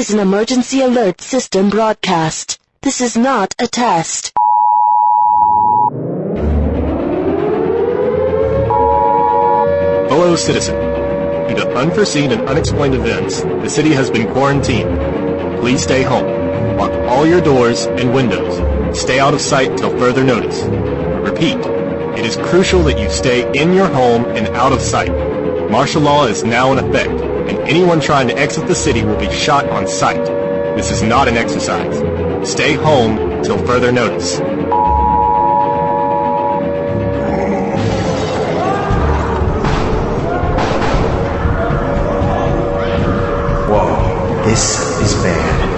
This is an emergency alert system broadcast. This is not a test. Hello, citizen. Due to unforeseen and unexplained events, the city has been quarantined. Please stay home. Lock all your doors and windows. Stay out of sight till further notice. Repeat, it is crucial that you stay in your home and out of sight. Martial law is now in effect, and anyone trying to exit the city will be shot on sight. This is not an exercise. Stay home till further notice. Whoa, this is bad.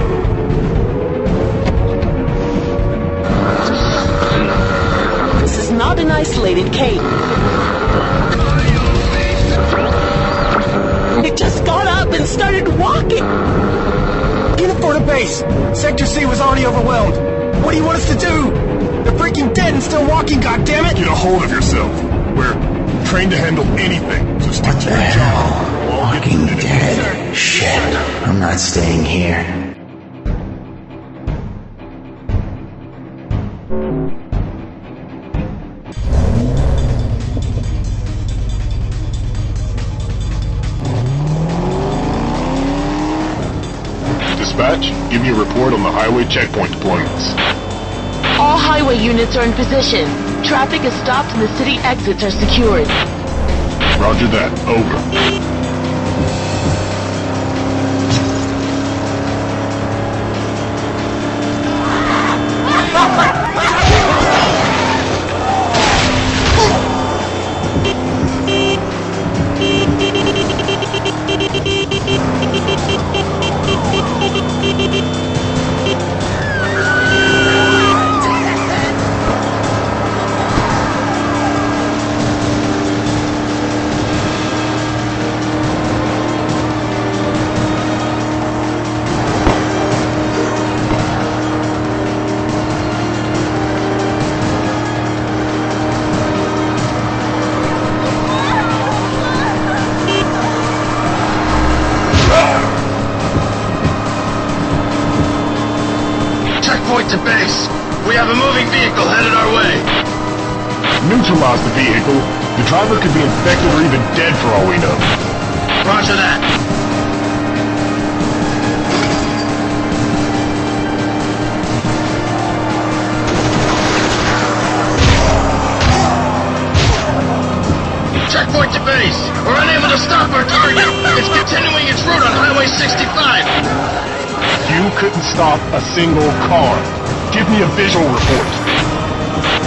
This is not an isolated case. Up and started walking. Get it for the base. Sector C was already overwhelmed. What do you want us to do? They're freaking dead and still walking, goddammit! Get a hold of yourself. We're trained to handle anything, so stick to your job. We'll all get Walking dead. Shit. I'm not staying here. Dispatch, give me a report on the highway checkpoint deployments. All highway units are in position. Traffic is stopped and the city exits are secured. Roger that. Over. A moving vehicle headed our way. Neutralize the vehicle. The driver could be infected or even dead for all we know. Roger that. Checkpoint to base. We're unable to stop our target. It's continuing its route on Highway 65. You couldn't stop a single car. Give me a visual report.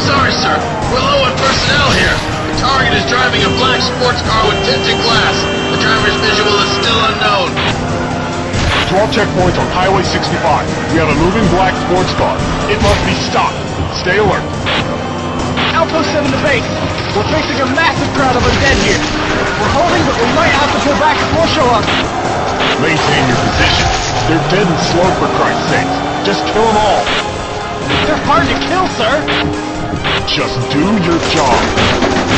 Sorry, sir. We're low on personnel here. The target is driving a black sports car with tinted glass. The driver's visual is still unknown. To all checkpoints on Highway 65, we have a moving black sports car. It must be stopped. Stay alert. Outpost 7 to base. We're facing a massive crowd of undead here. We're holding, but we might have to pull back if more show up. Maintain your position. They're dead and slow for Christ's sake. Just kill them all. They're hard to kill, sir. Just do your job.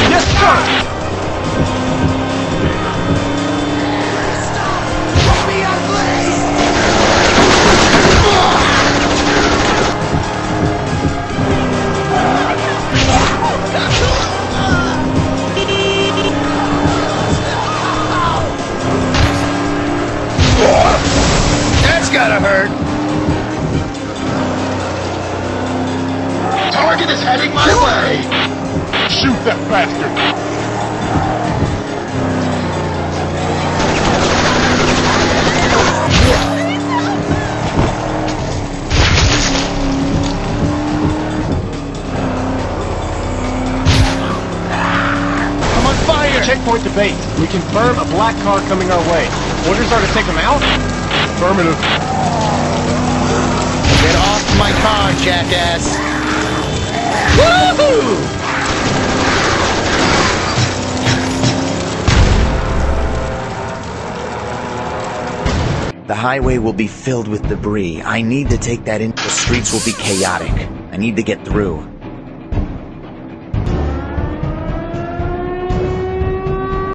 Yes, sir. Heading my way. Shoot that bastard. I'm on fire. Checkpoint to base. We confirm a black car coming our way. Orders are to take them out? Affirmative. Get off my car, jackass. The highway will be filled with debris. I need to take that in. The streets will be chaotic. I need to get through.